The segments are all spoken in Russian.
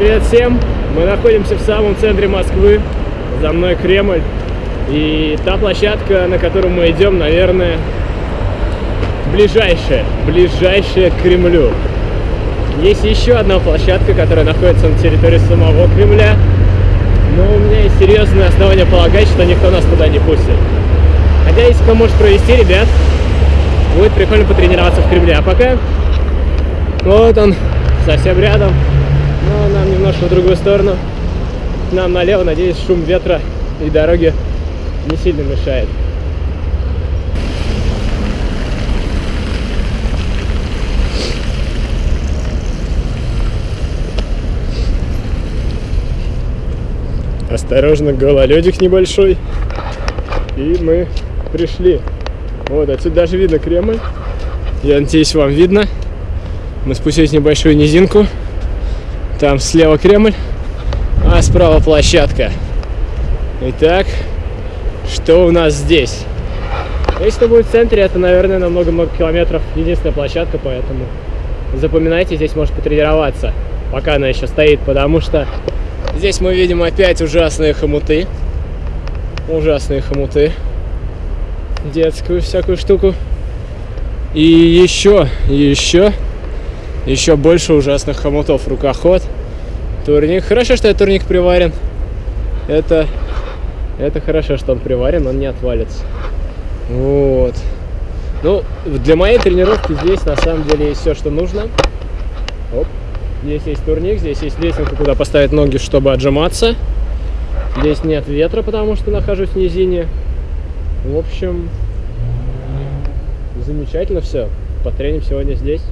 Привет всем! Мы находимся в самом центре Москвы. За мной Кремль. И та площадка, на которую мы идем, наверное, ближайшая. Ближайшая к Кремлю. Есть еще одна площадка, которая находится на территории самого Кремля. Но у меня есть серьезное основание полагать, что никто нас туда не пустит. Хотя, если кто может провести, ребят, будет прикольно потренироваться в Кремле. А пока, вот он, совсем рядом. Немножко в другую сторону. Нам налево, надеюсь, шум ветра и дороги не сильно мешает. Осторожно, гололедик небольшой. И мы пришли. Вот, отсюда даже видно Кремль. Я надеюсь, вам видно. Мы спустились в небольшую низинку. Там слева Кремль, а справа площадка. Итак, что у нас здесь? Если будет в центре, это, наверное, на много-много километров единственная площадка, поэтому запоминайте, здесь может потренироваться, пока она еще стоит, потому что здесь мы видим опять ужасные хомуты. Ужасные хомуты. Детскую всякую штуку. И еще, еще, еще больше ужасных хомутов. Рукоход, турник. Хорошо, что этот турник приварен. Это, это хорошо, что он приварен, он не отвалится. Вот. Ну, для моей тренировки здесь на самом деле есть все, что нужно. Оп. Здесь есть турник, здесь есть лесенка, куда поставить ноги, чтобы отжиматься. Здесь нет ветра, потому что нахожусь в низине. В общем, замечательно все. Потреним сегодня здесь.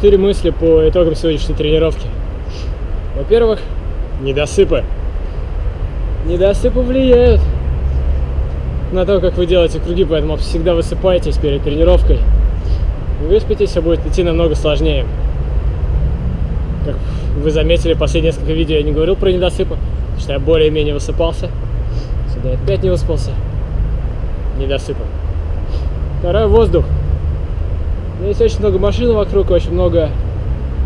Четыре мысли по итогам сегодняшней тренировки. Во-первых, недосыпы. недосыпы влияют на то, как вы делаете круги, поэтому всегда высыпайтесь перед тренировкой. Выспитесь, все будет идти намного сложнее. Как вы заметили, последние несколько видео я не говорил про недосыпы, потому что я более-менее высыпался. Сюда я опять не выспался. Недосыпом. Второй воздух. Здесь очень много машин вокруг, очень много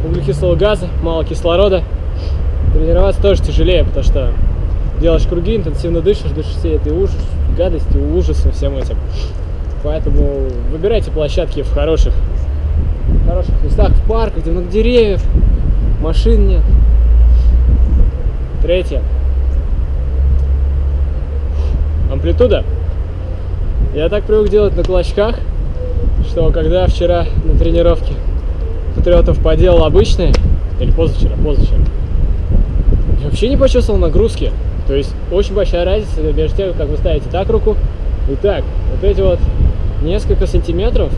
углекислого газа, мало кислорода. Тренироваться тоже тяжелее, потому что делаешь круги, интенсивно дышишь, дышишь все этой ужас, гадости, ужасом всем этим. Поэтому выбирайте площадки в хороших, в хороших местах, в парках, где много деревьев, машин нет. Третье. Амплитуда. Я так привык делать на кулачках, что когда вчера на тренировке патриотов поделал обычные, или позавчера, позавчера, я вообще не почувствовал нагрузки. То есть очень большая разница между тем, как вы ставите так руку и так. Вот эти вот несколько сантиметров,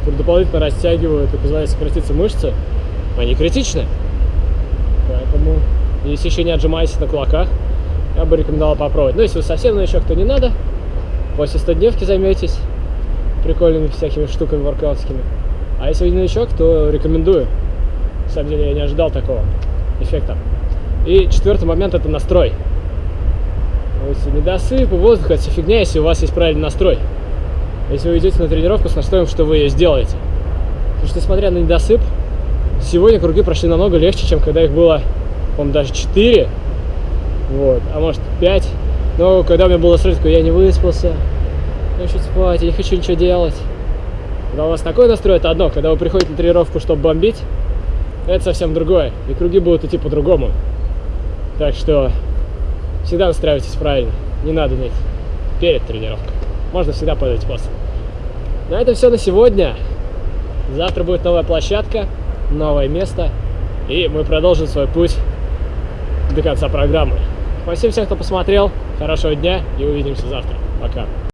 которые дополнительно растягивают и позволяют сократиться мышцы, они критичны. Поэтому, если еще не отжимаетесь на кулаках, я бы рекомендовал попробовать. Ну, если вы совсем новичок, то не надо. После 100 дневки займетесь прикольными всякими штуками воркаутскими. А если вы новичок, то рекомендую. На самом деле я не ожидал такого эффекта. И четвертый момент это настрой. Есть недосып и воздух это фигня, если у вас есть правильный настрой. Если вы идете на тренировку с настроем, что вы ее сделаете. Потому что, несмотря на недосып, сегодня круги прошли намного легче, чем когда их было, по-моему, даже 4. Вот, а может 5. Но когда у меня было сразу, я не выспался, хочу спать, я не хочу ничего делать. Когда у вас такой настрой, это одно. Когда вы приходите на тренировку, чтобы бомбить, это совсем другое. И круги будут идти по-другому. Так что всегда настраивайтесь правильно. Не надо ныть перед тренировкой. Можно всегда подать после. На этом все на сегодня. Завтра будет новая площадка, новое место. И мы продолжим свой путь до конца программы. Спасибо всем, кто посмотрел. Хорошего дня и увидимся завтра. Пока.